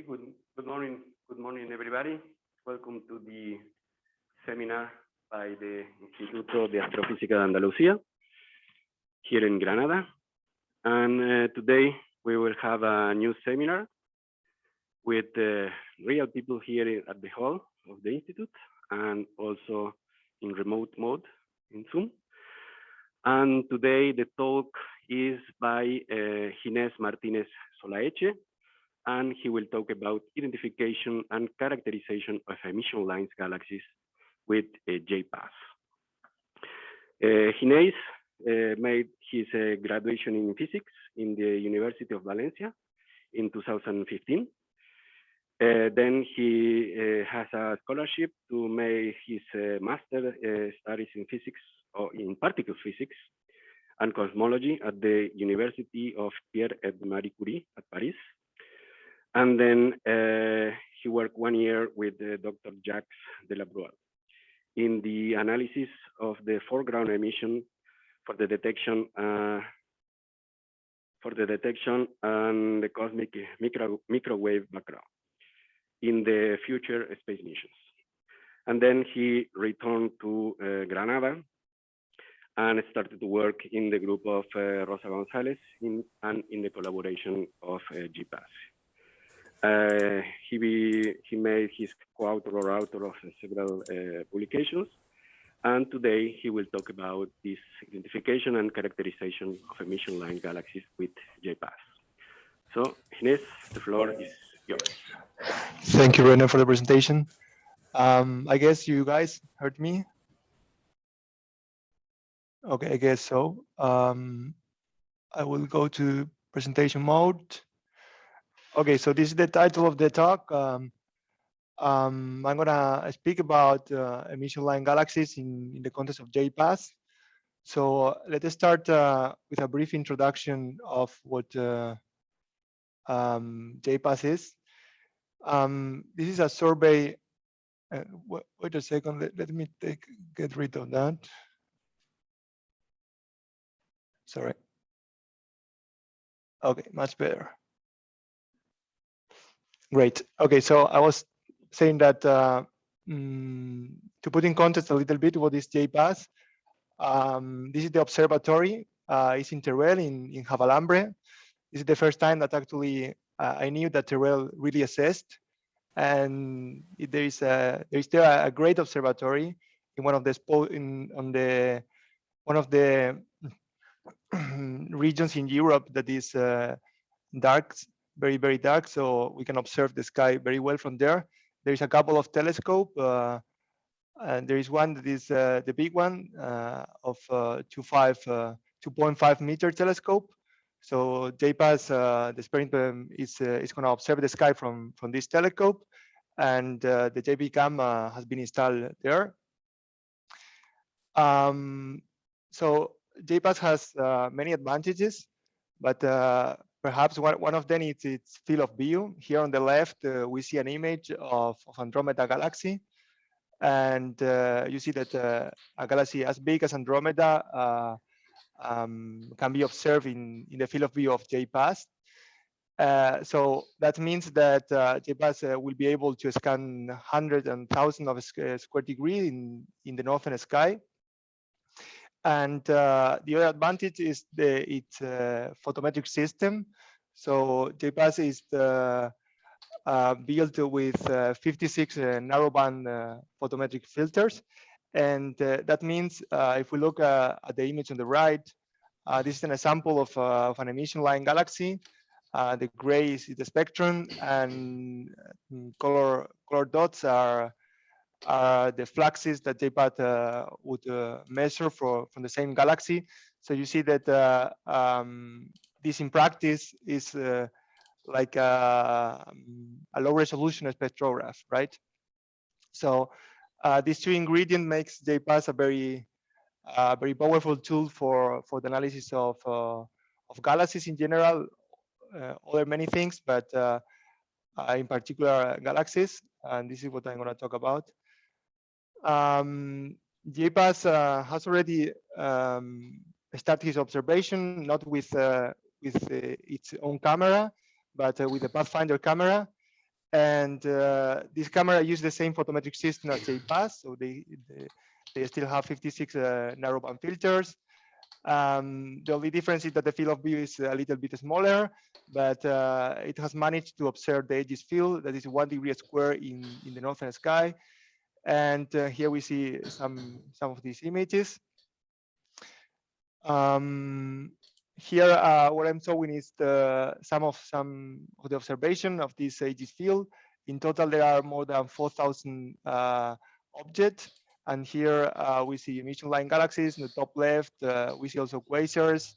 Okay, good, good morning, good morning, everybody. Welcome to the seminar by the Instituto de Astrofísica de Andalucía here in Granada. And uh, today we will have a new seminar with uh, real people here at the hall of the Institute and also in remote mode in Zoom. And today the talk is by uh, Ginés Martinez Solaeche, and he will talk about identification and characterization of emission lines galaxies with uh, J-PAS. Uh, Ginés uh, made his uh, graduation in physics in the University of Valencia in 2015. Uh, then he uh, has a scholarship to make his uh, master studies in physics or in particle physics and cosmology at the University of Pierre et Marie Curie at Paris. And then uh, he worked one year with uh, Dr. Jacques Delabrouille in the analysis of the foreground emission for the detection uh, for the detection and the cosmic micro, microwave background in the future space missions. And then he returned to uh, Granada and started to work in the group of uh, Rosa Gonzalez in, and in the collaboration of uh, J-PAS. Uh, he, be, he made his co-author or author of several uh, publications, and today he will talk about this identification and characterization of emission line galaxies with J-PAS. So, Ginés, the floor is yours. Thank you, Rene, for the presentation. Um, I guess you guys heard me. Okay, I guess so. Um, I will go to presentation mode. Okay, so this is the title of the talk. Um, um, I'm gonna speak about uh, emission line galaxies in, in the context of J-PAS. So uh, let us start uh, with a brief introduction of what uh, um, J-PAS is. Um, this is a survey. Uh, wait, a second. Let, let me take get rid of that. Sorry. Okay, much better. Great. Okay, so I was saying that uh, mm, to put in context a little bit what is J-PAS, um, this is the observatory. Uh, it's in Teruel in, in Javalambre. This is the first time that actually uh, I knew that Teruel really assessed. And there is a there is still a, a great observatory in one of the in on the one of the regions in Europe that is uh, dark, very, very dark. So we can observe the sky very well from there. There's a couple of telescope. Uh, and there is one that is uh, the big one uh, of uh, 2.5 meter telescope. So J-PAS, the experiment is, is going to observe the sky from, from this telescope. And the JPCam has been installed there. Um, so J-PAS has uh, many advantages, but uh, perhaps one, one of them is its field of view. Here on the left, uh, we see an image of, of Andromeda galaxy. And uh, you see that uh, a galaxy as big as Andromeda uh, um, can be observed in, in the field of view of J-PAS. so that means that J-PAS will be able to scan hundreds and thousands of square degree in, in the northern sky and uh, the other advantage is the its uh, photometric system. So J-PAS is the, uh, built with uh, 56 uh, narrowband uh, photometric filters. And that means if we look at the image on the right, this is an example of, of an emission line galaxy. the gray is the spectrum and color, color dots are are the fluxes that J-PAS uh, would uh, measure for from the same galaxy. So you see that uh, um, this in practice is uh, like a, a, low resolution spectrograph, right? So uh, these two ingredients makes J-PAS a very uh, very powerful tool for for the analysis of of galaxies in general, other many things, but in particular galaxies. And this is what I'm going to talk about. Um, uh, has already um, started his observation, not with uh, with uh, its own camera, but uh, with the Pathfinder camera. And uh, this camera use the same photometric system as J-PAS, so they, they, they still have 56 uh, narrowband filters. Um, the only difference is that the field of view is a little bit smaller, but uh, it has managed to observe the Aegis field that is one degree square in, in the northern sky. And uh, here we see some, some of these images. Um, here, uh, what I'm showing is the some of some of the observation of this Aegis field. In total, there are more than 4,000 uh, objects. And here uh, we see emission line galaxies in the top left. Uh, we see also quasars.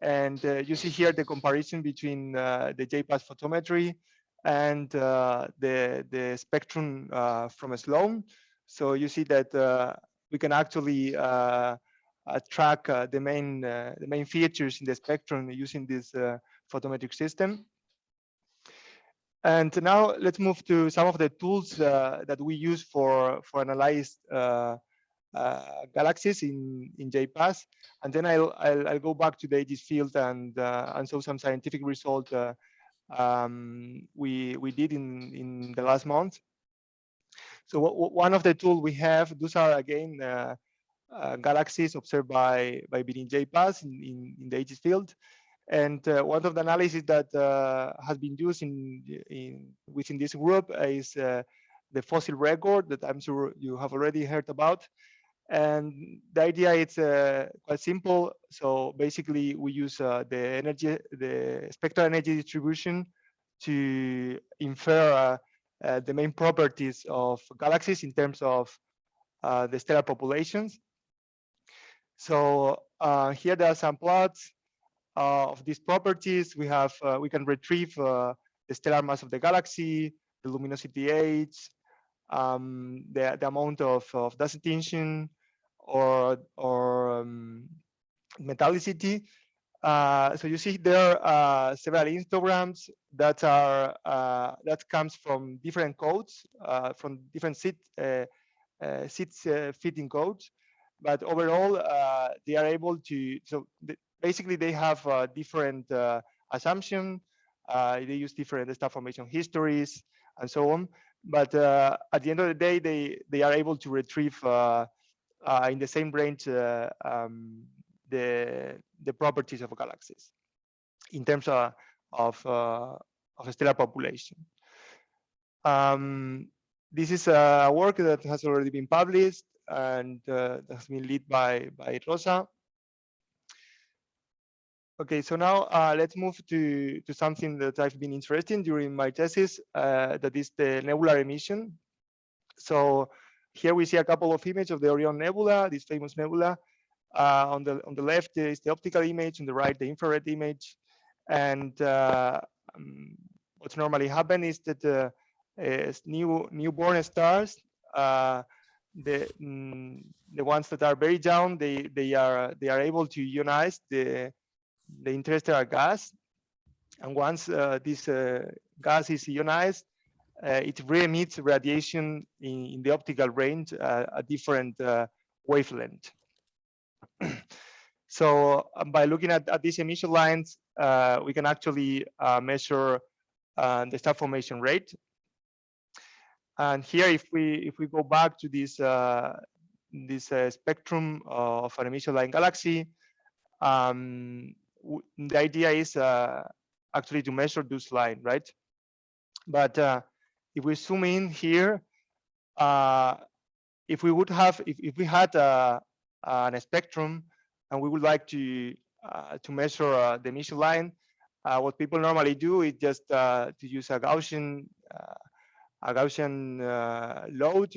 And uh, you see here the comparison between uh, the J-PAS photometry and the, the spectrum from a Sloan. So you see that we can actually uh, track uh, the main uh, the main features in the spectrum using this photometric system. And now let's move to some of the tools that we use for for analyze uh, galaxies in in J-PAS, and then I'll, I'll, I'll go back to the Aegis field and uh, and show some scientific result uh, um, we we did in in the last month. So one of the tools we have, those are again uh, galaxies observed by by Birin J-PAS in, in, in the Aegis field. And uh, one of the analyses that uh, has been used in, in within this group is uh, the fossil record that I'm sure you have already heard about. And the idea is uh, quite simple. So basically, we use uh, the energy, the spectral energy distribution to infer the main properties of galaxies in terms of the stellar populations. So uh, here there are some plots uh, of these properties. We have uh, we can retrieve uh, the stellar mass of the galaxy, the luminosity age, um, the, the amount of, of dust attention, or or um, metallicity. Uh, so you see there are uh, several histograms that are that comes from different codes, from different seed seeds fitting codes but overall uh, they are able to so basically they have uh, different uh, assumption they use different star formation histories and so on but at the end of the day they they are able to retrieve in the same range um, the the properties of galaxies in terms of of, of a stellar population um, this is a work that has already been published and uh, has been led by, by Rosa. Okay, so now uh, let's move to, to something that I've been interested in during my thesis, uh, that is the nebular emission. So here we see a couple of images of the Orion Nebula, this famous nebula. Uh, on the on the left is the optical image, on the right the infrared image. And uh, um, what's normally happen is that uh, new newborn stars the mm, the ones that are very young they they are they are able to ionize the the interstellar gas and once uh, this uh, gas is ionized uh, it re-emits radiation in, in, the optical range uh, a different uh, wavelength so um, by looking at, at, these emission lines uh, we can actually measure the star formation rate and here, if we if we go back to this uh, this uh, spectrum of an emission line galaxy, um, the idea is uh, actually to measure this line, right? But uh, if we zoom in here, uh, if we would have if if we had a, uh, a spectrum and we would like to to measure the emission line, what people normally do is just to use a Gaussian a Gaussian uh, load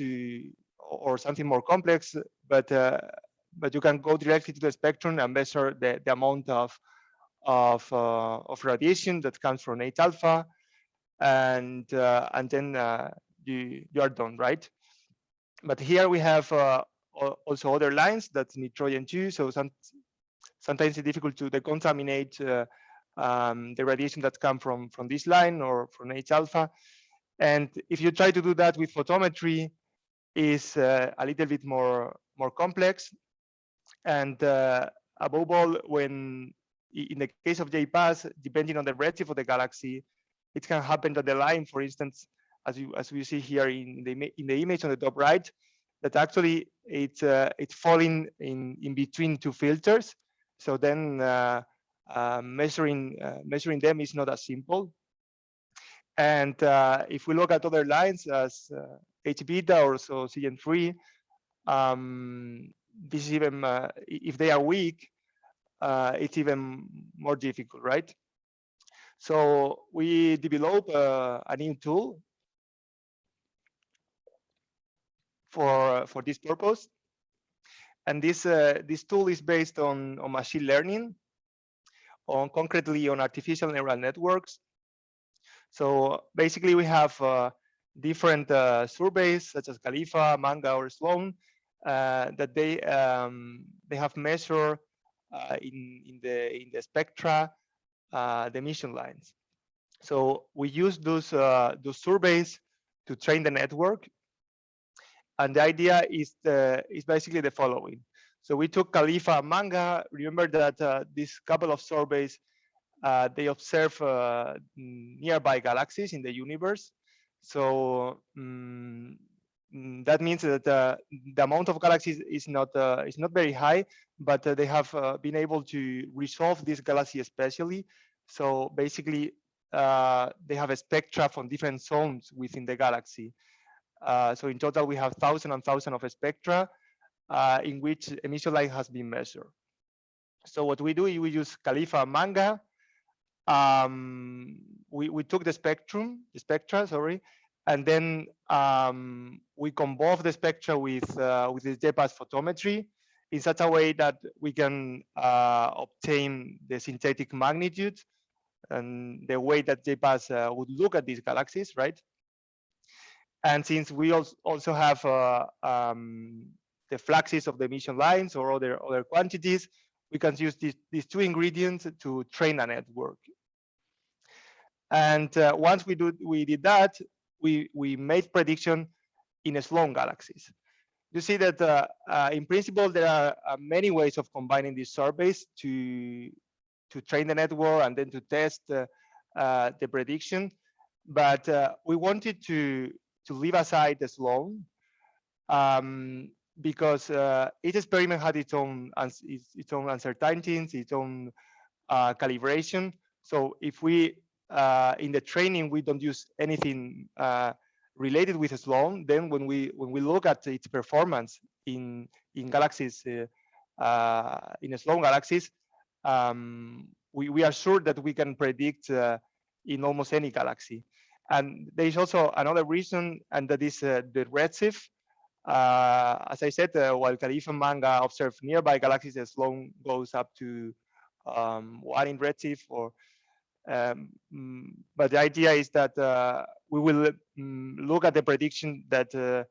or something more complex, but uh, but you can go directly to the spectrum and measure the, the amount of of uh, of radiation that comes from H alpha, and uh, and then uh, you you are done, right? But here we have uh, also other lines that's nitrogen 2. So some sometimes it's difficult to decontaminate um, the radiation that come from from this line or from H alpha. And if you try to do that with photometry, is uh, a little bit more more complex. And uh, above all, when in the case of J-PAS, depending on the redshift of the galaxy, it can happen that the line, for instance, as you as we see here in the in the image on the top right, that actually it's uh, it's falling in in between two filters. So then uh, uh, measuring uh, measuring them is not as simple. And uh, if we look at other lines as uh, H beta or so CN3, um, this is even if they are weak, it's even more difficult, right? So we develop uh, a new tool for for this purpose, and this uh, this tool is based on on machine learning, on concretely on artificial neural networks. So basically, we have uh, different uh, surveys such as CALIFA, Manga, or Sloan uh, that they um, they have measured uh, in in the in the spectra uh, the emission lines. So we use those uh, those surveys to train the network, and the idea is the is basically the following. So we took CALIFA Manga. Remember that uh, this couple of surveys uh, they observe uh, nearby galaxies in the universe. So mm, that means that uh, the amount of galaxies is not uh, is not very high, but uh, they have uh, been able to resolve this galaxy especially. So basically, uh, they have a spectra from different zones within the galaxy. Uh, so in total, we have thousand and thousand of spectra in which emission light has been measured. So what we do, is we use CALIFA Manga. Um, we, we took the spectrum, the spectra, sorry, and then um, we combine the spectra with uh, with the J-PAS photometry in such a way that we can uh, obtain the synthetic magnitude and the way that J-PAS uh, would look at these galaxies, right? And since we als- also have uh, um, the fluxes of the emission lines or other other quantities, we can use these, these two ingredients to train a network. And uh, once we do we did that, we we made prediction in Sloan galaxies. You see that uh, uh, in principle there are uh, many ways of combining these surveys to to train the network and then to test uh, uh, the prediction. But we wanted to to leave aside the Sloan um, because each experiment had its own its, its own uncertainties, its own calibration. So if we uh, in the training we don't use anything uh, related with Sloan, then when we when we look at its performance in in galaxies uh, uh, in Sloan galaxies, um, we we are sure that we can predict uh, in almost any galaxy. And there is also another reason, and that is uh, the redshift. As I said, while CALIFA Manga observed nearby galaxies, Sloan goes up to um, one in redshift. Or, um, mm, but the idea is that uh, we will mm, look at the prediction that uh,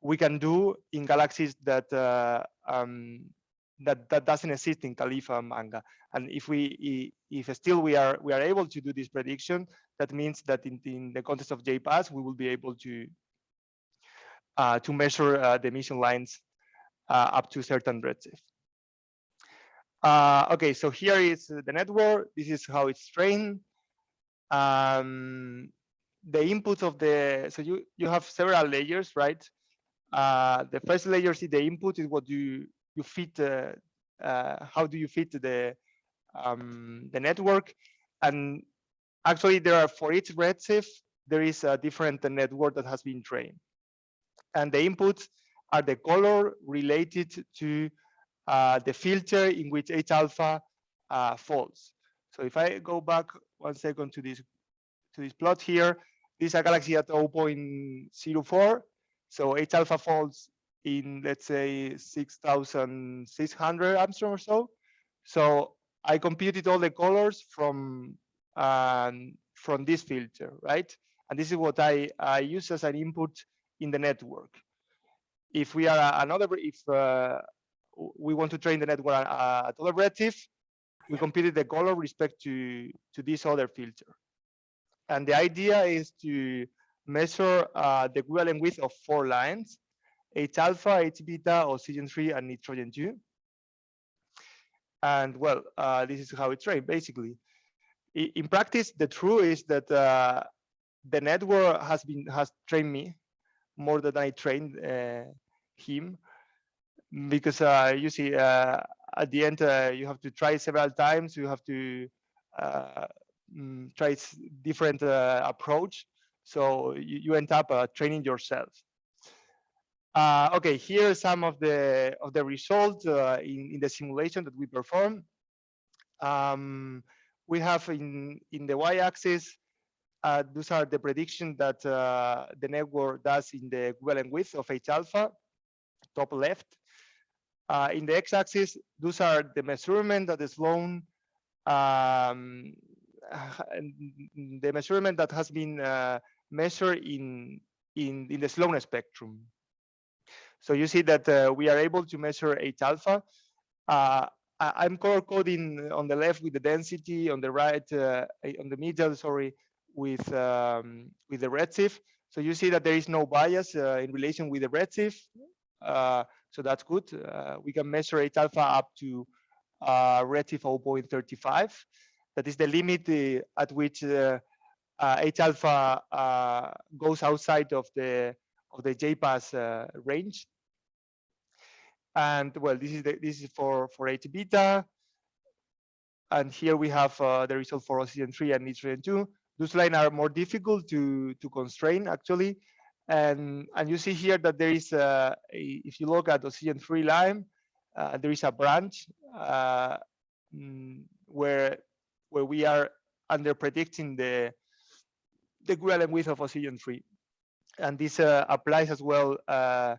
we can do in galaxies that uh, um, that that doesn't exist in CALIFA and Manga. And if we if still we are we are able to do this prediction, that means that in, in the context of J-PAS, we will be able to uh, to measure uh, the emission lines uh, up to certain redshift. Uh, okay, so here is the network. This is how it's trained. Um, the inputs of the so you you have several layers, right? Uh, the first layer is the input is what you you fit. Uh, uh, how do you fit the um, the network? And actually, there are for each redshift there is a different network that has been trained, and the inputs are the color related to the filter in which H alpha uh, falls. So if I go back one second to this to this plot here, this is a galaxy at 0.04. So H alpha falls in let's say 6,600 Angstrom or so. So I computed all the colors from um, from this filter, right? And this is what I, I use as an input in the network. If we are another, if uh, we want to train the network at at other we computed the goal color respect to to this other filter. And the idea is to measure uh, the equivalent width of four lines, H alpha, H beta, oxygen 3, and nitrogen 2. And well, uh, this is how it's trained basically. I- In practice, the truth is that uh, the network has been has trained me more than I trained uh, him because uh, you see uh, at the end uh, you have to try several times. You have to uh, mm, try different uh, approach. So you, you end up uh, training yourself. Okay here are some of the of the results in, in the simulation that we perform. Um, we have in in the y-axis those are the predictions that the network does in the equivalent width of H alpha, top left. Uh, in the x-axis, those are the measurement that is Sloan, um, the measurement that has been uh, measured in, in, in the slowness spectrum. So you see that uh, we are able to measure H alpha. Uh, I'm color coding on the left with the density, on the right, uh, on the middle, sorry, with um, with the redshift. So you see that there is no bias uh, in relation with the redshift. So that's good. Uh, we can measure H alpha up to uh, redshift 0.35. That is the limit uh, at which uh, uh, H alpha uh, goes outside of the of the J-PAS uh, range. And well, this is the, this is for for H beta. And here we have uh, the result for oxygen 3 and nitrogen 2 those lines are more difficult to to constrain actually and and you see here that there is a, a- if you look at oxygen 3 line uh, there is a branch uh, mm, where where we are under predicting the the equivalent width of oxygen 3. And this uh, applies as well uh,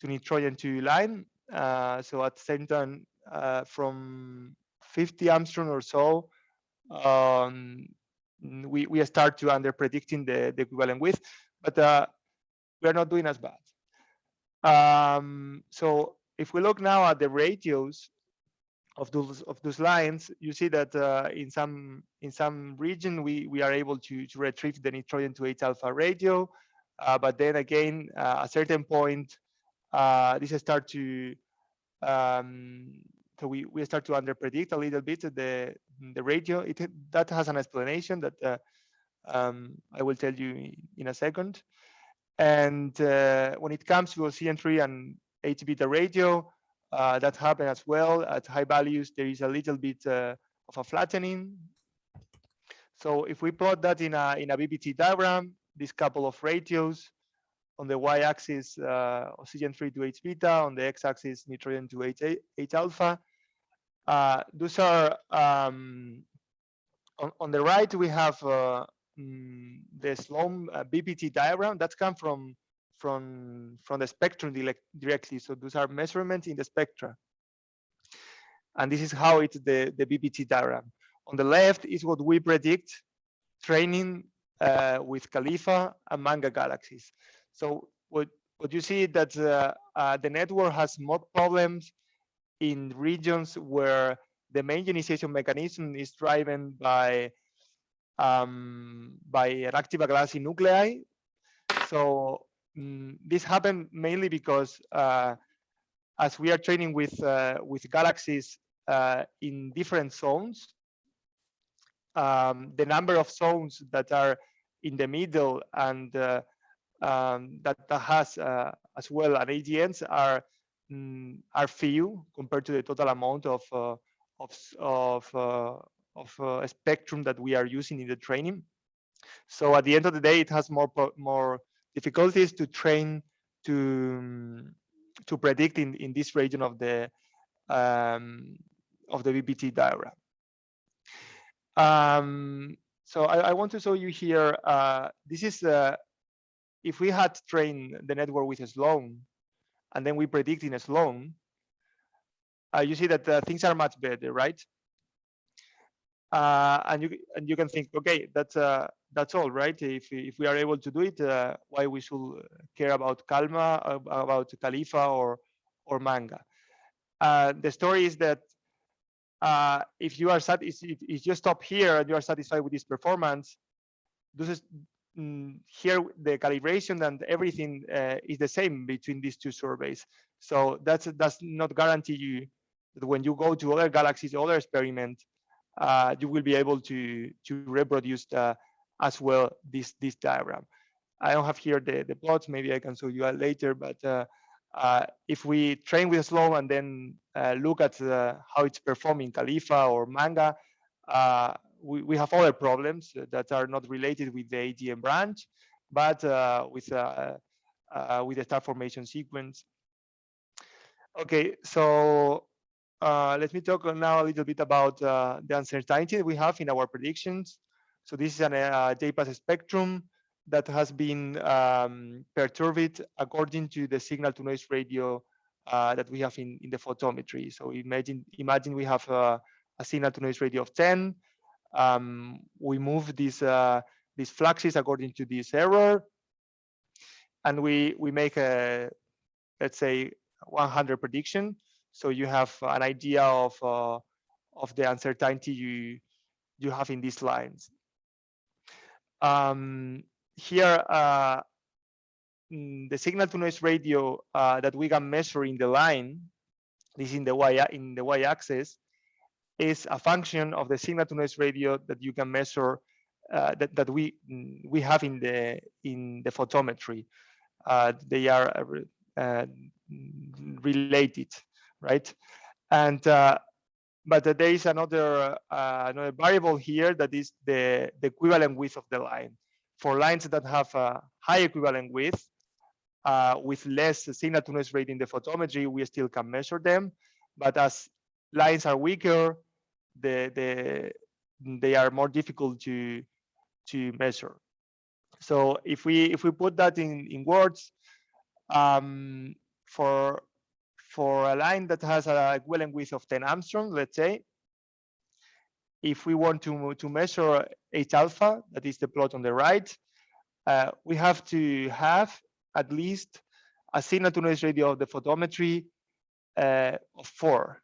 to nitrogen 2 line uh, so at the same time uh, from 50 Angstrom or so um, we, we start to under predicting the, the equivalent width, but we are not doing as bad. Um, so if we look now at the ratios of those of those lines, you see that uh, in some in some region we we are able to to retrieve the nitrogen to H alpha ratio, uh, but then again uh, a certain point uh, this start to um, so we, we start to under predict a little bit the the ratio. It that has an explanation that uh, um, I will tell you in a second. And uh, when it comes to CN3 and H beta ratio, uh, that happen as well at high values. There is a little bit uh, of a flattening. So if we plot that in a in a BPT diagram, this couple of ratios on the y-axis uh, oxygen 3 to H beta, on the x-axis nitrogen to H, H alpha. Uh, those are um, on, on the right we have uh, mm, the Sloan uh, BPT diagram that come from from from the spectrum direct, directly. So those are measurements in the spectra, and this is how it's the the BPT diagram. On the left is what we predict training uh, with CALIFA and Manga galaxies. So what what you see that uh, uh, the network has more problems in regions where the main ionization mechanism is driven by um, by an active galaxy nuclei. So mm, this happened mainly because uh, as we are training with uh, with galaxies uh, in different zones, um, the number of zones that are in the middle and uh, um, that, that has uh, as well an AGNs are mm, are few compared to the total amount of uh, of of of uh, spectrum that we are using in the training. So at the end of the day, it has more more difficulties to train to mm, to predict in in this region of the um, of the BPT diagram. Um, so I, I want to show you here. Uh, this is uh, if we had trained the network with a Sloan, and then we predict in a Sloan, uh, you see that uh, things are much better, right? Uh, and you and you can think, okay, that's uh, that's all, right? If if we are able to do it, uh, why we should care about Kalma, about CALIFA or or Manga? Uh, the story is that uh, if you are sat, if, if you stop here and you are satisfied with this performance, this is mm, here the calibration and everything uh, is the same between these two surveys. So that's does not guarantee you that when you go to other galaxies, other experiments, uh, you will be able to to reproduce as well this this diagram. I don't have here the, the plots, maybe I can show you later, but uh, uh, if we train with slow and then uh, look at uh, how it's performing CALIFA or Manga, uh, we, we have other problems that are not related with the AGN branch, but uh, with, with the star formation sequence. Okay, so let me talk now a little bit about the uncertainty we have in our predictions. So this is an uh, J-PAS spectrum that has been um, perturbed according to the signal to noise ratio uh, that we have in, in the photometry. So imagine imagine we have a, a signal to noise ratio of 10. Um, we move these uh, these fluxes according to this error, and we we make a let's say 100 prediction. So you have an idea of uh, of the uncertainty you you have in these lines. Um, here, uh, mm, the signal to noise ratio uh, that we can measure in the line, this in the y in the y-axis, is a function of the signal to noise ratio that you can measure uh, that that we mm, we have in the in the photometry. Uh, they are uh, uh, related, right? And but there is another another variable here that is the the equivalent width of the line for lines that have a high equivalent width, uh, with less signal to noise rate in the photometry, we still can measure them. But as lines are weaker, the, the, they are more difficult to, to measure. So if we if we put that in, in words, um, for for a line that has a equivalent width of 10 Angstrom, let's say, if we want to, to measure H alpha, that is the plot on the right, uh, we have to have at least a signal to noise ratio of the photometry uh, of four.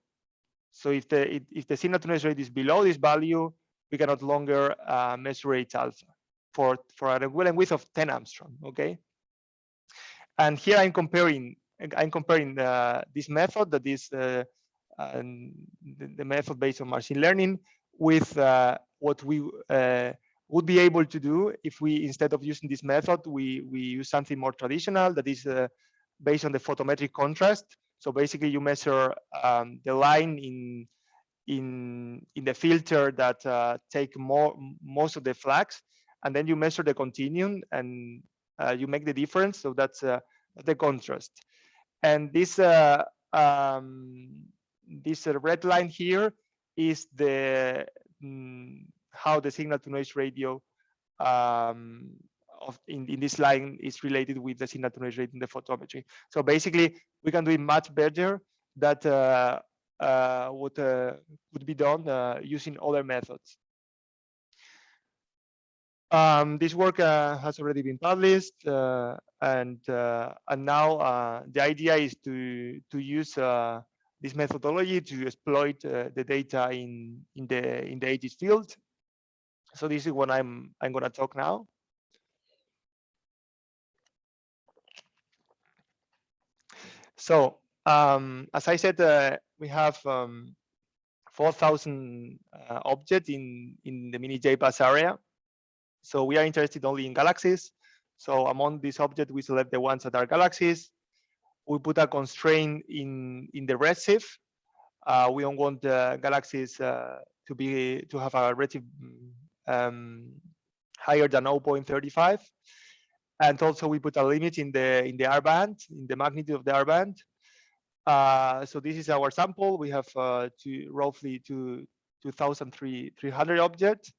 So if the if the signal to noise rate is below this value, we cannot longer uh, measure H alpha for for an equivalent width of 10 Angstrom. Okay. And here I'm comparing I'm comparing uh, this method that is uh, the, the, method based on machine learning with uh, what we uh, would be able to do if we, instead of using this method, we, we use something more traditional that is based on the photometric contrast. So basically you measure um, the line in, in, in the filter that uh, take more, most of the flux, and then you measure the continuum and uh, you make the difference. So that's uh, the contrast. And this, uh, um, this red line here is the mm, how the signal to noise ratio um, of in, in this line is related with the signal to noise rate in the photometry. So basically, we can do it much better that uh, uh, what uh, would be done uh, using other methods. Um, this work uh, has already been published, uh, and and now the idea is to to use this methodology to exploit uh, the data in in the in the Aegis field. So this is what I'm I'm going to talk now. So um, as I said, uh, we have um, 4,000 uh, objects in in the mini J-PAS area. So we are interested only in galaxies. So among these objects, we select the ones that are galaxies we put a constraint in in the redshift. Uh, we don't want the galaxies uh, to be to have a redshift um, higher than 0.35, and also we put a limit in the in the R band in the magnitude of the R band. Uh, so this is our sample. We have uh, roughly to 2,300 objects,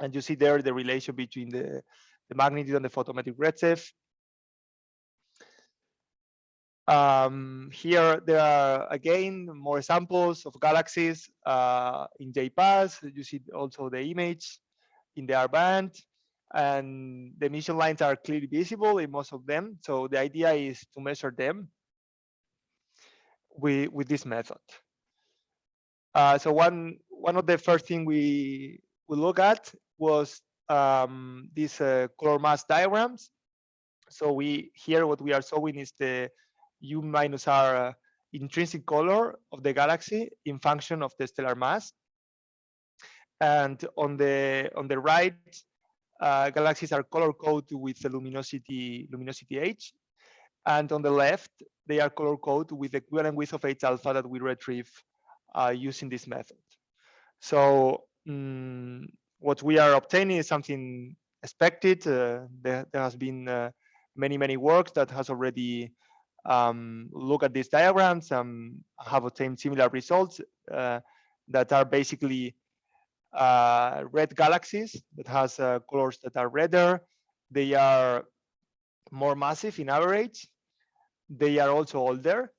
and you see there the relation between the the magnitude and the photometric redshift. Um, here there are again more examples of galaxies uh, in J-PAS. You see also the image in the R band and the emission lines are clearly visible in most of them. So the idea is to measure them with, with this method. Uh, so one one of the first thing we we look at was um, these uh, color mass diagrams. So we here what we are showing is the U minus R uh, intrinsic color of the galaxy in function of the stellar mass. And on the on the right, uh, galaxies are color coded with the luminosity luminosity age, and on the left they are color coded with the equivalent width of H alpha that we retrieve uh, using this method. So mm, what we are obtaining is something expected. Uh, there, there, has been uh, many many works that has already um, look at these diagrams and have obtained similar results uh, that are basically uh, red galaxies that has uh, colors that are redder. They are more massive in average. They are also older.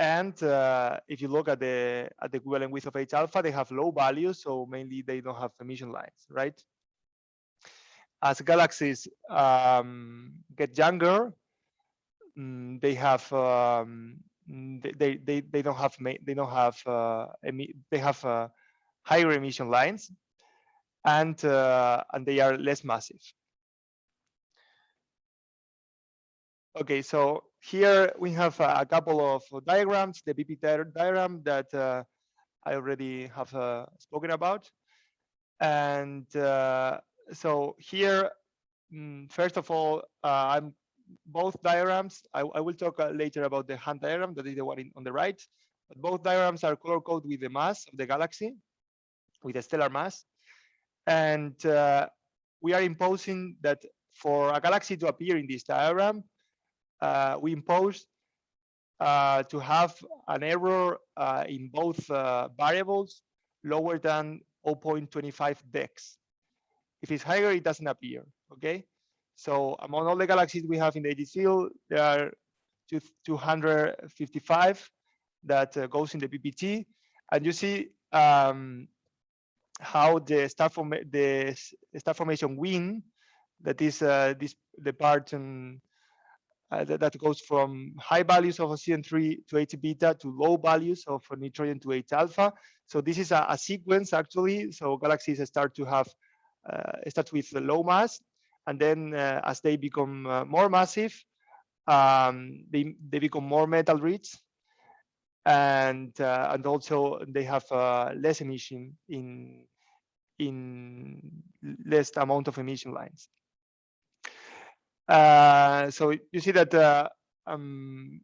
And uh, if you look at the at the equivalent width of H alpha, they have low values, so mainly they don't have emission lines, right? As galaxies um, get younger, mm, they have um, they, they they don't have they don't have uh, they have uh, higher emission lines and uh, and they are less massive okay so here we have a, couple of diagrams the BP diagram that uh, I already have uh, spoken about and uh, so here mm, first of all uh, I'm both diagrams I, I will talk uh, later about the WHAN diagram that is the one in, on the right but both diagrams are color coded with the mass of the galaxy with a stellar mass. And uh, we are imposing that for a galaxy to appear in this diagram, we impose uh, to have an error uh, in both uh, variables lower than 0.25 dex. If it's higher, it doesn't appear, okay? So among all the galaxies we have in the field, there are 255 that uh, goes in the BPT. And you see um, how the star form the star formation wind that is uh, this the part uh, that, that, goes from high values of oxygen 3 to H beta to low values of nitrogen to H alpha. So this is a, a sequence actually. So galaxies start to have uh, start with the low mass, and then uh, as they become uh, more massive, um, they they become more metal rich, and uh, and also they have uh, less emission in in less amount of emission lines. Uh, so you see that uh, um,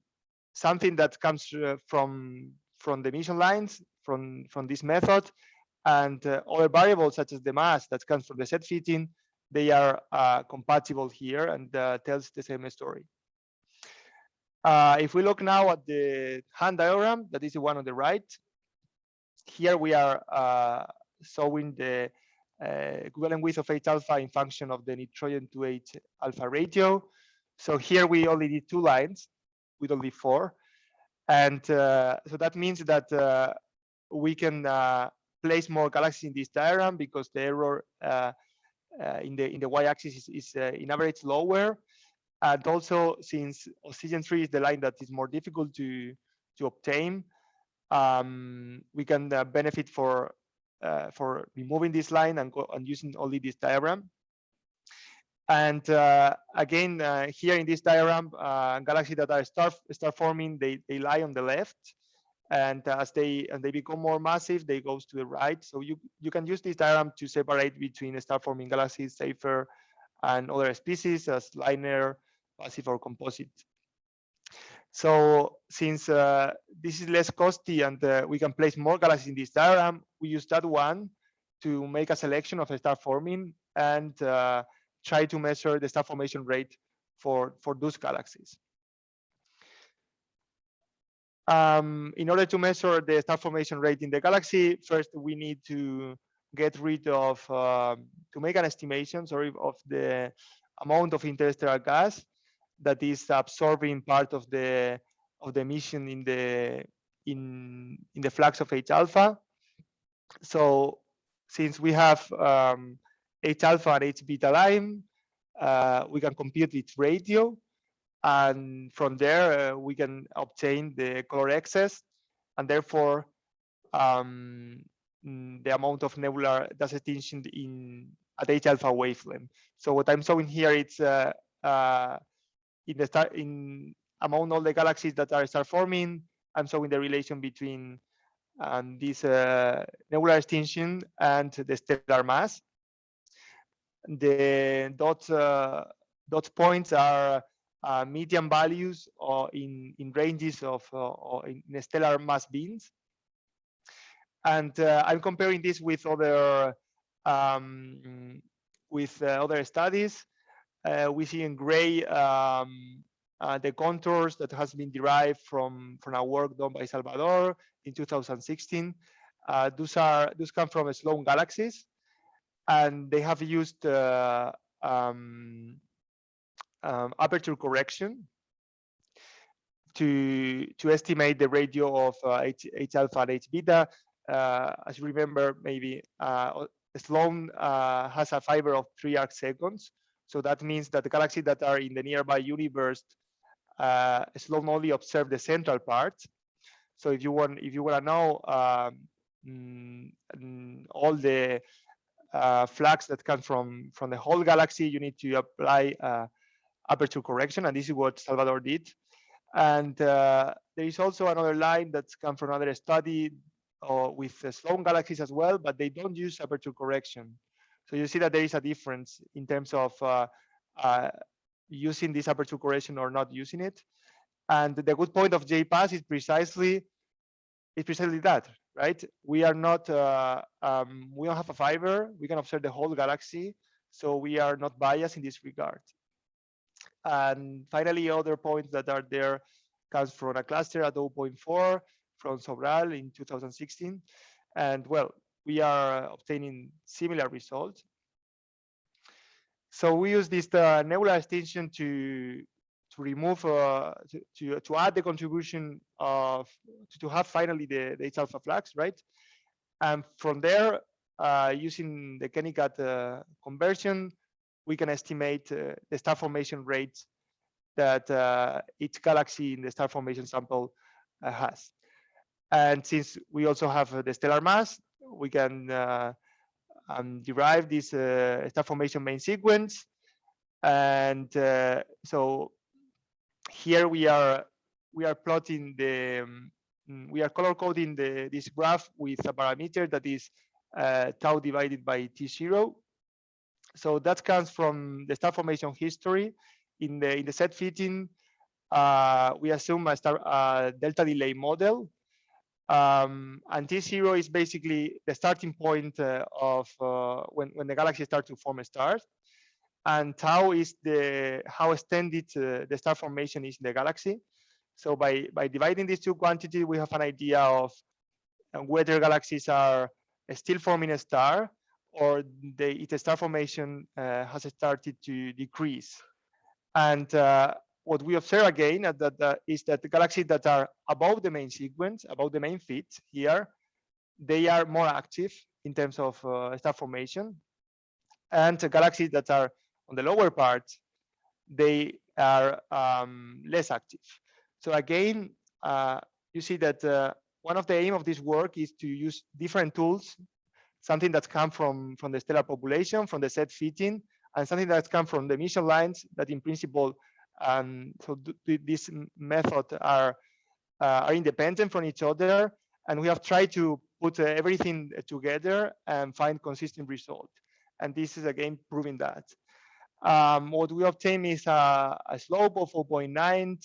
something that comes uh, from from the emission lines from from this method and uh, other variables such as the mass that comes from the SED fitting they are uh, compatible here and uh, tells the same story. If we look now at the WHAN diagram that is the one on the right here we are showing the equivalent width of H alpha in function of the nitrogen to H alpha ratio. So here we only did two lines with only four. And uh, so that means that uh, we can uh, place more galaxies in this diagram because the error uh, uh, in the in the y-axis is, is in average lower. And also since oxygen 3 is the line that is more difficult to, to obtain, um, we can benefit for uh, for removing this line and, go, and using only this diagram. And uh, again, uh, here in this diagram, uh, galaxies that are star, star forming, they, they lie on the left. And as they and they become more massive, they goes to the right. So you, you can use this diagram to separate between star forming galaxies, safer, and other species as linear, passive, or composite. So since uh, this is less costly and uh, we can place more galaxies in this diagram, we use that one to make a selection of a star forming and uh, try to measure the star formation rate for, for those galaxies. Um, in order to measure the star formation rate in the galaxy, first we need to get rid of, uh, to make an estimation, sorry, of the amount of interstellar gas that is absorbing part of the of the emission in the in in the flux of H alpha. So since we have um, H alpha and H beta line, uh, we can compute its ratio, and from there uh, we can obtain the color excess, and therefore um, the amount of nebular dust extinction in at H alpha wavelength. So what I'm showing here is uh, uh in the star in among all the galaxies that are star forming, I'm showing the relation between um, this uh, nebular extinction and the stellar mass. the dot uh, dot points are uh, median values or in in ranges of uh, or in stellar mass beams. And uh, I'm comparing this with other um, with uh, other studies. Uh, we see in gray um, the contours that has been derived from from our work done by Salvador in 2016. those are those come from Sloan galaxies, and they have used um, um, aperture correction to to estimate the radio of uh, H, H alpha and H beta. Uh, as you remember, maybe uh, Sloan uh, has a fiber of three arc seconds. So that means that the galaxies that are in the nearby universe, uh, Sloan only observe the central part. So if you want, if you want to know um, mm, all the uh, flux that come from from the whole galaxy, you need to apply uh, aperture correction, and this is what Salvador did. And uh, there is also another line that's come from another study uh, with Sloan galaxies as well, but they don't use aperture correction. So you see that there is a difference in terms of uh, uh, using this aperture correction or not using it. And the good point of J-PAS is precisely is precisely that, right? We are not uh, um, we don't have a fiber. We can observe the whole galaxy, so we are not biased in this regard. And finally, other points that are there comes from a cluster at 0.4 from Sobral in 2016. And well, we are obtaining similar results. So we use this uh, nebular extinction to to remove uh, to, to, to add the contribution of to, to have finally the, the H alpha flux, right? And from there, uh, using the Kennicutt uh, conversion, we can estimate uh, the star formation rates that uh, each galaxy in the star formation sample uh, has. And since we also have the stellar mass, we can um, derive this star formation main sequence. And so here we are we are plotting the um, we are color coding the this graph with a parameter that is uh, tau divided by t0 so that comes from the star formation history. In the in the SED fitting, uh, we assume a star uh, delta delay model, um, and T0 is basically the starting point uh, of uh, when when the galaxy starts to form a star, and tau is the how extended uh, the star formation is in the galaxy. So by by dividing these two quantities, we have an idea of uh, whether galaxies are still forming a star or the star formation uh, has started to decrease. And uh, what we observe again that, that is that the galaxies that are above the main sequence, above the main fit here, they are more active in terms of uh, star formation. And galaxies that are on the lower part, they are um, less active. So again, uh, you see that uh, one of the aim of this work is to use different tools something that come from, from the stellar population, from the SED fitting, and something that come from the emission lines that in principle, um, so these methods are, uh, are independent from each other. And we have tried to put uh, everything together and find consistent result. And this is again proving that. Um, what we obtain is a, a slope of 0.9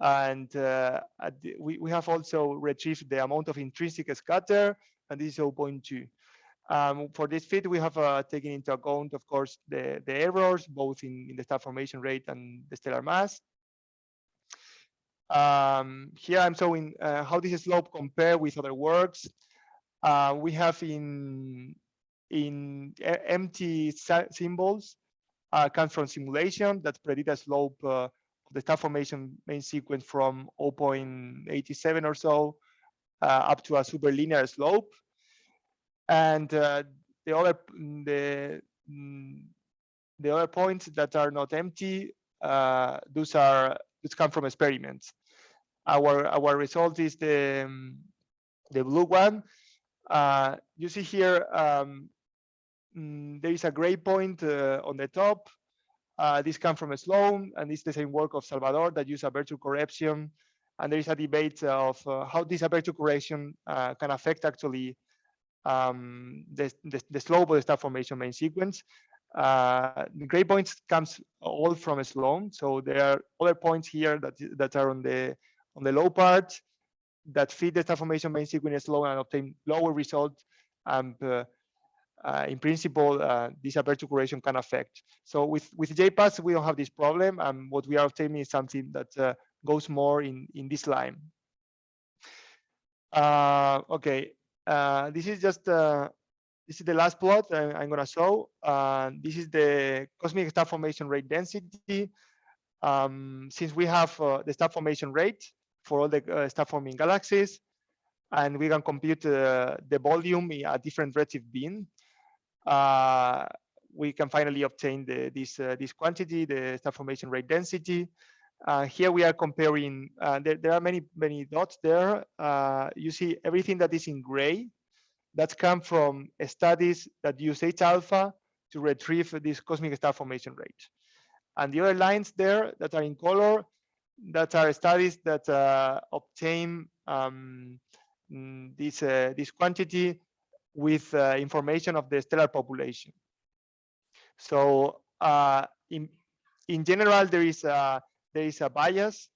and uh, we, we have also retrieved the amount of intrinsic scatter and this is 0.2 um, for this fit, we have uh, taken into account, of course, the, the errors, both in, in the star formation rate and the stellar mass. Um, here I'm showing uh, how this slope compare with other works. Uh, we have in in empty symbols uh, come from simulation that predict a slope uh, of the star formation main sequence from 0.87 or so uh, up to a super linear slope and uh, the other mm, the mm, the other points that are not empty uh, those are those come from experiments. Our our result is the um, the blue one. Uh, you see here um, there is a gray point uh, on the top. Uh, this comes from Sloan and it's the same work of Salvador that use aperture correction and there is a debate of uh, how this aperture correction can affect actually um, the, the, the, slope of the star formation main sequence. Uh, the gray points comes all from Sloan. So there are other points here that that are on the on the low part that feed the star formation main sequence Sloan and obtain lower result. And uh, uh, in principle, uh, this aperture correction can affect. So with with J-PAS, we don't have this problem, and what we are obtaining is something that uh, goes more in in this line. Uh, okay, uh, this is just this is the last plot I'm, I'm gonna show. this is the cosmic star formation rate density. Um, since we have the star formation rate for all the star forming galaxies, and we can compute uh, the volume at different redshift bin uh, we can finally obtain the, this uh, this quantity, the star formation rate density. Uh, here we are comparing. Uh, there, there are many many dots there. Uh, you see everything that is in gray. That's come from studies that use H alpha to retrieve this cosmic star formation rate. And the other lines there that are in color, that are studies that uh, obtain um, this this quantity with uh, information of the stellar population. So uh, in in general, there is a there is a bias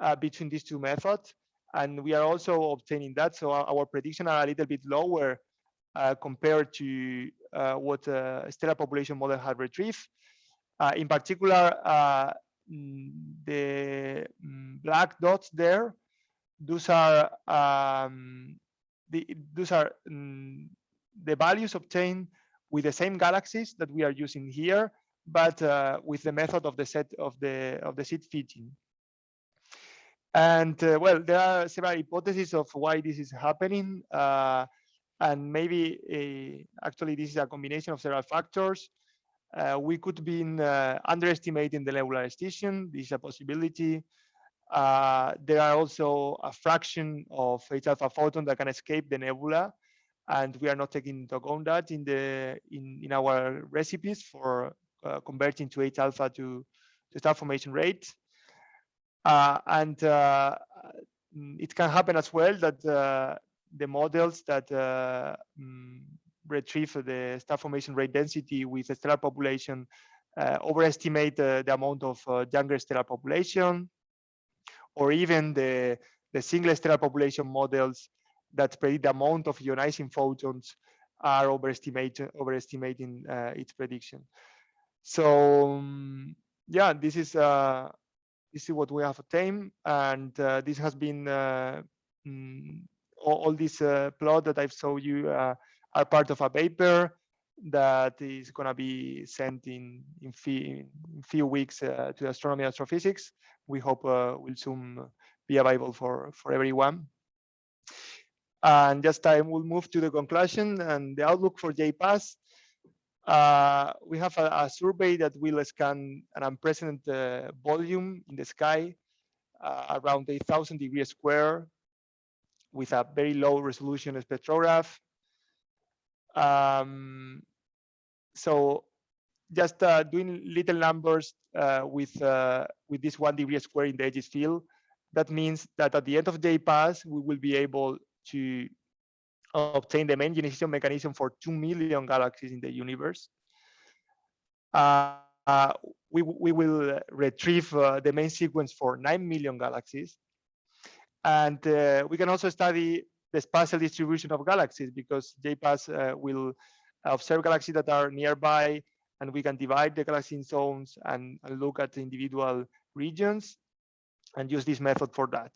uh, between these two methods, and we are also obtaining that. So our, our prediction are a little bit lower uh, compared to uh, what uh, stellar population model had retrieved. in particular, mm, the mm, black dots there, those are um, the, those are um, the values obtained with the same galaxies that we are using here, but uh, with the method of the SED of the of the SED fitting. And uh, well, there are several hypotheses of why this is happening. Uh, and maybe uh, actually this is a combination of several factors. Uh, we could be uh, underestimating the nebular extinction. This is a possibility. There are also a fraction of H alpha photon that can escape the nebula, and we are not taking into account that in the in, in our recipes for uh, converting to H alpha to star formation rate. Uh, and uh, it can happen as well that uh, the models that uh, mm, retrieve the star formation rate density with stellar population uh, overestimate the amount of younger stellar population or even the, the single stellar population models that predict the amount of ionizing photons are overestimating overestimating uh, its prediction. So um, yeah, this is uh, this is what we have obtained, and uh, this has been uh, mm, all, all these uh, plot that I've showed you uh, are part of a paper that is going to be sent in in, fee, in few weeks uh, to astronomy astrophysics. We hope uh, will soon be available for for everyone. And just I will move to the conclusion and the outlook for J-PAS. Uh, we have a, a, survey that will scan an unprecedented uh, volume in the sky, uh, around 8,000 degrees square, with a very low resolution spectrograph. Um, so just uh, doing little numbers uh, with uh, with this one degree square in the Aegis field, that means that at the end of J-PAS, we will be able to obtain the main ionization mechanism for 2 million galaxies in the universe. Uh, uh, we, we will retrieve uh, the main sequence for 9 million galaxies. And uh, we can also study the spatial distribution of galaxies because J-PAS uh, will observe galaxies that are nearby and we can divide the galaxy in zones and, and look at the individual regions and use this method for that.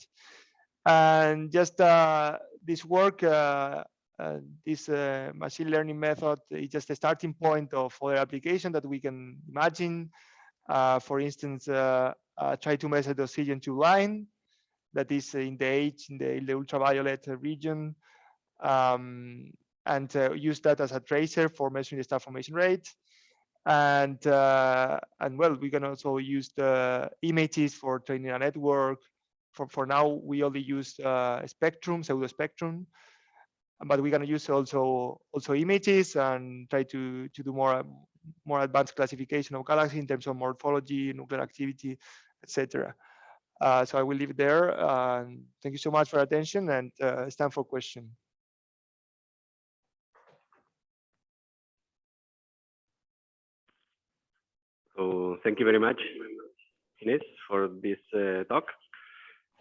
And just uh, this work, uh, uh, this uh, machine learning method is just a starting point of other application that we can imagine. Uh, for instance, uh, try to measure the oxygen two line that is in the H, in the, in the ultraviolet region, um, and use that as a tracer for measuring the star formation rate and uh, and well we can also use the images for training a network for, for now, we only use uh, spectrum, pseudo spectrum, but we're going to use also also images and try to to do more more advanced classification of galaxies in terms of morphology, nuclear activity, etc. Uh, so I will leave it there. Uh, thank you so much for attention and uh, time for question. So thank you very much, Ines, for this uh, talk.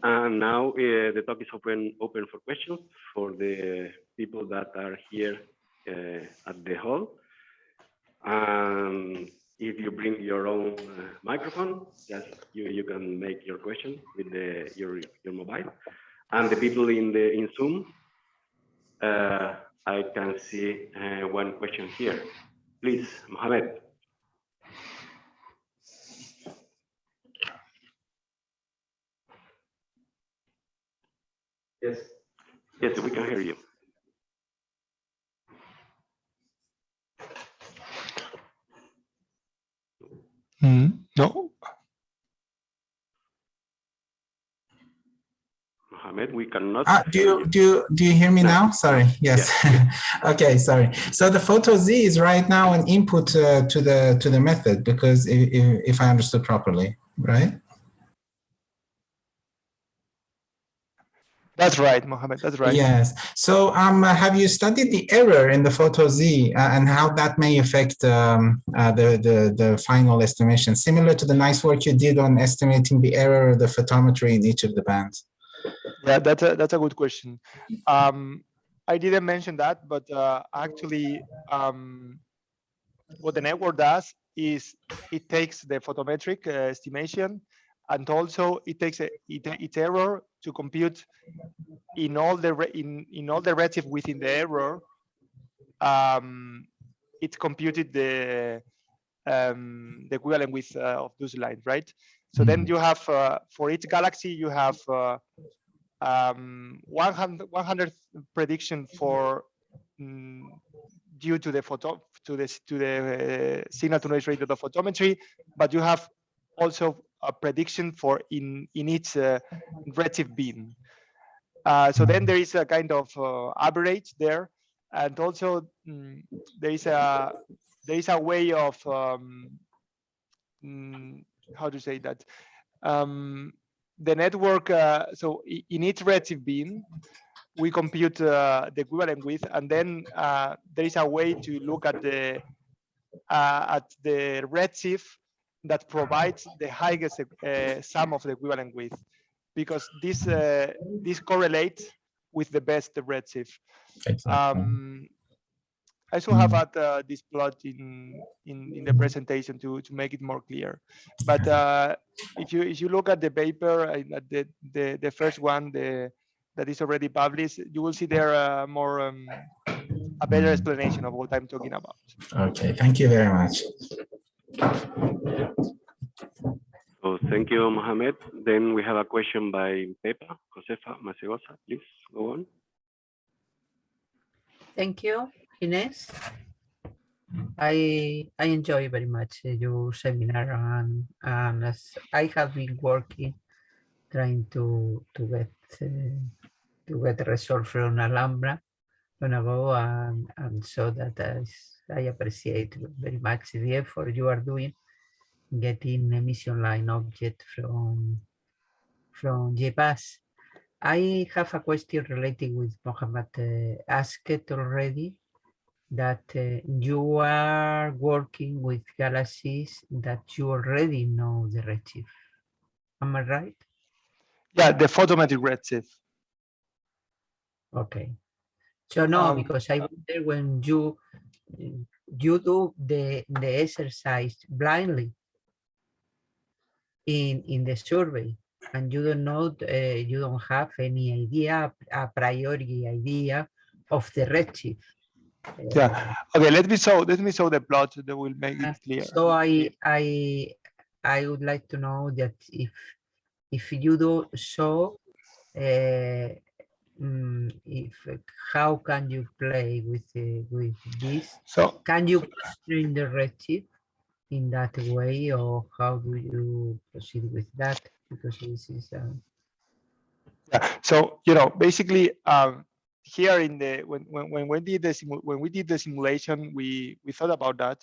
And now uh, the talk is open open for questions for the people that are here uh, at the hall. Um, if you bring your own uh, microphone, just you, you can make your question with the your your mobile. And the people in the in Zoom, uh, I can see uh, one question here. Please, Mohamed. Yes. Yes, we can hear you. Hmm, No, Mohamed, we cannot. Ah, do you do you do you hear me now? Sorry. Yes. okay. Sorry. So the photo Z is right now an input uh, to the to the method because if, if I understood properly, right? That's right, Mohammed. That's right. Yes. So um, have you studied the error in the photo Z uh, and how that may affect um, uh, the, the the final estimation, similar to the nice work you did on estimating the error of the photometry in each of the bands? Yeah, that's a that's a good question. Um, I didn't mention that, but uh, actually, um, what the network does is it takes the photometric uh, estimation, and also it takes a, it, its error to compute in all the in in all the redshift within the error. Um, it computed the um, the equivalent width uh, of those lines, right? So then Mhm. you have uh, for each galaxy you have uh, um, 100 100 prediction for mm, due to the photo to the to the uh, signal to noise ratio of photometry, but you have also a prediction for in in each uh, redshift beam. Uh, so then there is a kind of uh, average there, and also mm, there is a there is a way of um, mm, how to say that um, the network. Uh, so in each redshift beam, we compute uh, the equivalent width, and then uh, there is a way to look at the uh, at the redshift that provides the highest uh, sum of the equivalent width, because this uh, this correlates with the best redshift. Exactly. Um, I also have had uh, this plot in, in in the presentation to to make it more clear. But uh, if you if you look at the paper, uh, at the the the first one, the that is already published, you will see there uh, more um, a better explanation of what I'm talking about. Okay. Thank you very much. So thank you, Mohamed. Then we have a question by Pepa Josefa Masegosa. Please go on. Thank you, Ines. I I enjoy very much uh, your seminar and, and as I have been working trying to to get uh, to get a result from Alhambra long ago and, and so that I appreciate very much the effort you are doing getting emission line object from from J-PAS. I have a question related with Mohammed uh, asked it already that uh, you are working with galaxies that you already know the redshift. Am I right? Yeah, the photometric redshift. Okay. So no, Um, because I wonder when you you do the the exercise blindly in in the survey and you don't know uh, you don't have any idea a priori idea of the redshift. Uh, Yeah. Okay. Let me show. Let me show the plot that will make it clear. So I I I would like to know that if if you do so, uh, mm, if how can you play with uh, with this? So Can you constrain the redshift in that way, or how do you proceed with that? Because this is uh, Yeah, so you know, basically, um, here in the when when when we did the when we did the simulation, we we thought about that.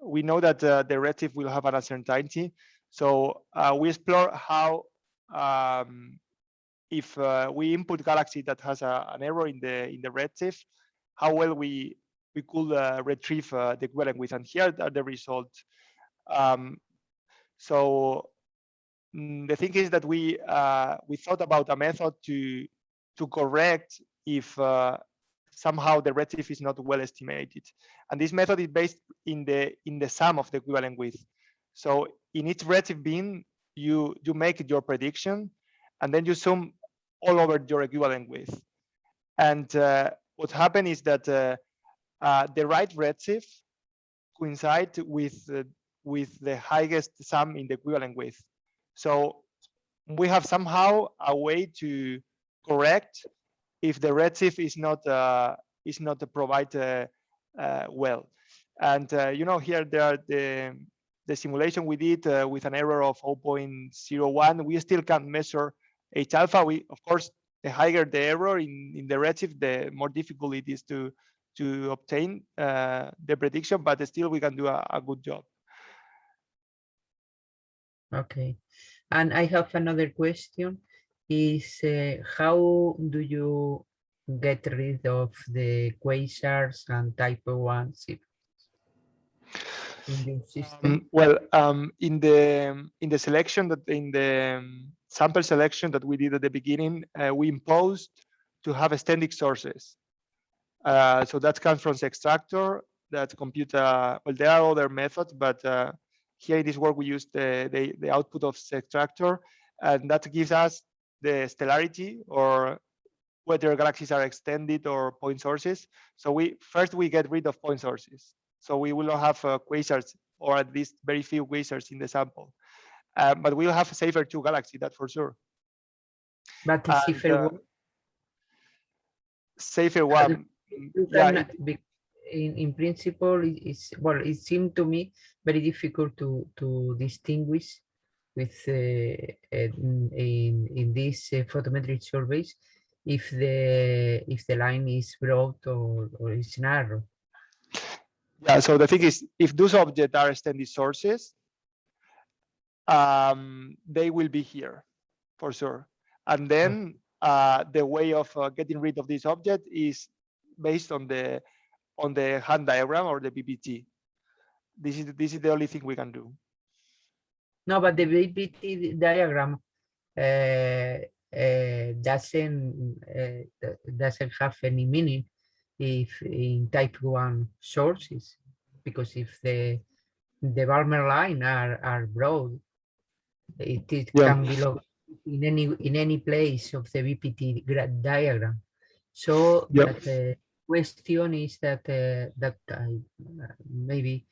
We know that uh, the redshift will have an uncertainty, so uh, we explore how um, if uh, we input galaxy that has a, an error in the in the redshift, how well we we could uh, retrieve uh, the equivalent width. And here are the results. Um, so mm, the thing is that we uh, we thought about a method to to correct if uh, somehow the redshift is not well estimated, and this method is based in the in the sum of the equivalent width. So in each redshift bin, you you make your prediction, and then you sum all over your equivalent width. And uh, what happened is that uh, uh, the right redshift coincide with uh, with the highest sum in the equivalent width. So we have somehow a way to correct if the redshift is not uh, is not provided uh, well. And uh, you know here there are the the simulation we did uh, with an error of 0.01. We still can't measure H alpha. We of course the higher the error in in the redshift, the more difficult it is to to obtain uh, the prediction, but still we can do a, a good job. Okay. And I have another question is uh, how do you get rid of the quasars and type one in system? Um, well, um, in the in the selection that in the um, sample selection that we did at the beginning, uh, we imposed to have extended sources. Uh, so that comes from the extractor that compute, uh, well, there are other methods, but uh, here in this work, we use the, the, the output of the extractor, and that gives us the stellarity or whether galaxies are extended or point sources. So we first we get rid of point sources. So we will not have uh, quasars or at least very few quasars in the sample. Uh, but we'll have a Seyfert two galaxy, that for sure. But the And, uh, one, Seyfert one. yeah, be- in, in principle, it's, well, it seemed to me very difficult to, to distinguish with, uh, in, in, these uh, photometric surveys, if the, if the line is broad or, or is narrow. Yeah, so the thing is, if those objects are extended sources, um, they will be here for sure. And then uh, the way of uh, getting rid of this object is based on the on the WHAN diagram or the BPT. This is this is the only thing we can do. No, but the BPT diagram uh, uh, doesn't uh, doesn't have any meaning if in type one sources, because if the the Balmer line are are broad, it, it Yeah. can belong in any in any place of the BPT gra- diagram. So that the question is that uh, that I, uh, maybe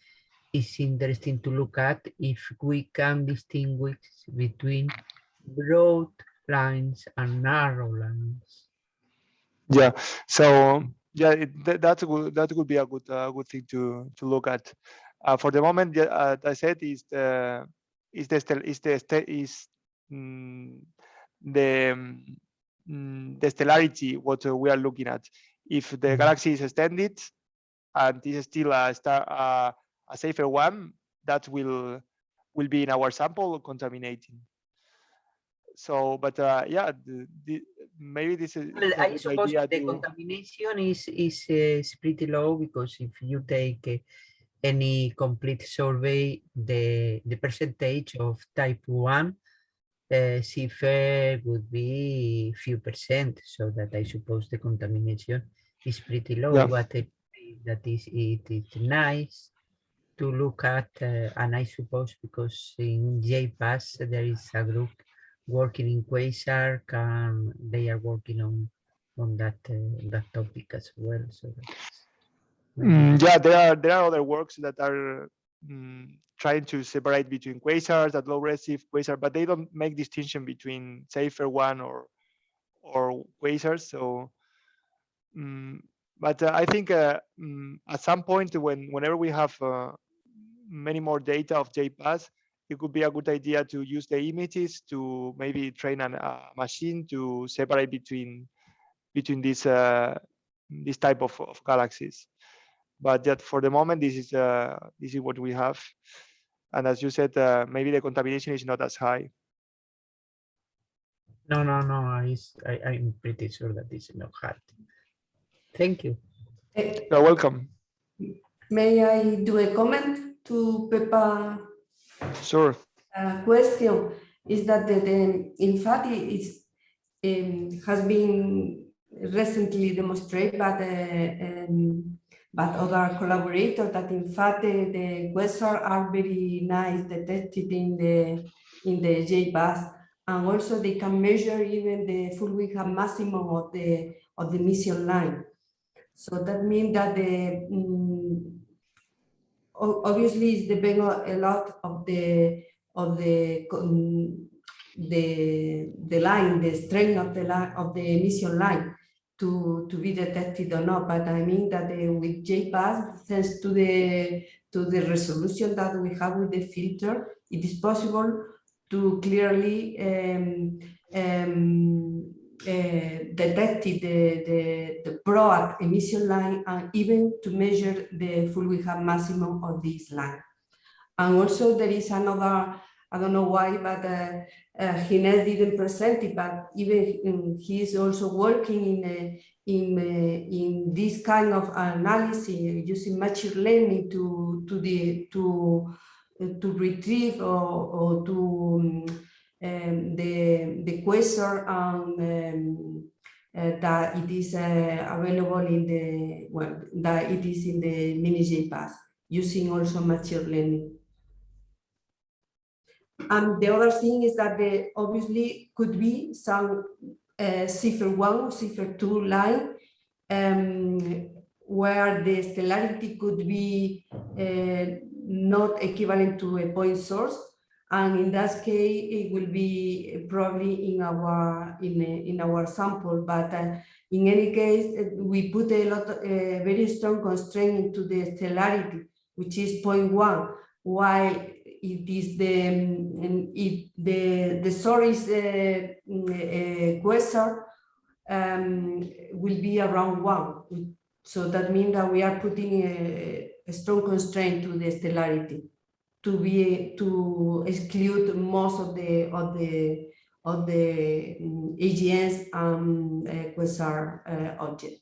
is interesting to look at if we can distinguish between broad lines and narrow lines. Yeah. So yeah, it, that that would that would be a good uh, good thing to to look at. Uh, for the moment, yeah, uh, as I said, is the is the stel- is the is mm, the mm, the stellarity what uh, we are looking at. If the galaxy is extended and is still a star uh, a Seyfert one, that will will be in our sample contaminating. So, but uh, yeah, the, the, maybe this is Well, is a I good suppose the to- contamination is is, uh, is pretty low because if you take uh, any complete survey, the the percentage of type one uh, CFR would be few percent, so that I suppose the contamination is pretty low. Yeah. But it, that is it is nice to look at, uh, and I suppose because in J-PAS there is a group working in Quasar, and they are working on on that uh, that topic as well. So Mm, yeah, there are there are other works that are mm, trying to separate between quasars at low redshift quasar, but they don't make distinction between Seyfert one or or quasars. So, mm, but uh, I think uh, mm, at some point when whenever we have uh, many more data of J-PAS, it could be a good idea to use the images to maybe train an- a machine to separate between between these uh, this type of, of galaxies but that for the moment this is uh, this is what we have and as you said uh, maybe the contamination is not as high no, no, no. I, am pretty sure that this is not hard. Thank you. Eh, you're welcome May I do a comment to Pepa Sure. uh, question is that the, the, in fact it is um, has been recently demonstrated by the um, by other collaborators that in fact the, the are very nice detected in the in the J-PAS and also they can measure even the full width half maximum of the of the mission line. So that means that the mm, o- obviously it's depend a lot of the of the con- the the line, the strength of the line of the emission line to to be detected or not. But I mean that uh, with J-PAS, thanks to the to the resolution that we have with the filter, it is possible to clearly um, um, uh, detect the, the, the broad emission line and even to measure the full width half maximum of this line. And also there is another, I don't know why, but uh, uh, Ginés didn't present it, but even um, he is also working in uh, in uh, in this kind of analysis using machine learning to to the to uh, to retrieve or, or to um, um, the the and um, uh, that it is uh, available in the well that it is in the mini J-PAS using also machine learning. And the other thing is that there obviously could be some uh, Seyfert one, Seyfert two line um, where the stellarity could be uh, not equivalent to a point source. And in that case, it will be probably in our in, a, in our sample. But uh, in any case, uh, we put a lot, of, a very strong constraint into the stellarity, which is 0.1, while it is the if the the source is a, a quasar um, will be around one. So that means that we are putting a, a strong constraint to the stellarity to be to exclude most of the of the of the um, AGNs and uh, quasar uh, object.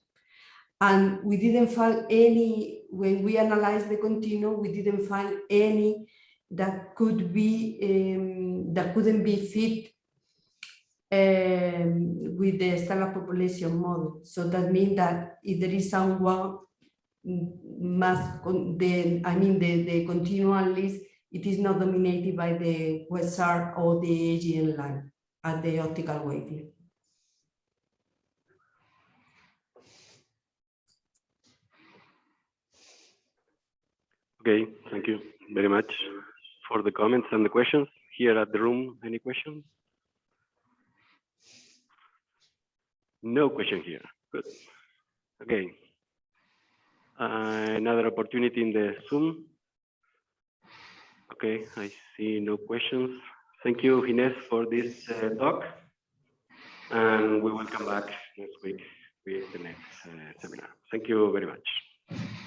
And we didn't find any when we analyzed the continuum. We didn't find any that could be um, that couldn't be fit um, with the stellar population model. So that means that if there is someone must the I mean the the continual list, it is not dominated by the quasar or the AGN line at the optical wavelength. Okay, thank you very much for the comments and the questions. Here at the room, any questions? No question here. Good. Okay. Uh, another opportunity in the Zoom. Okay, I see no questions. Thank you, Ines, for this uh, talk. And we will come back next week with the next uh, seminar. Thank you very much.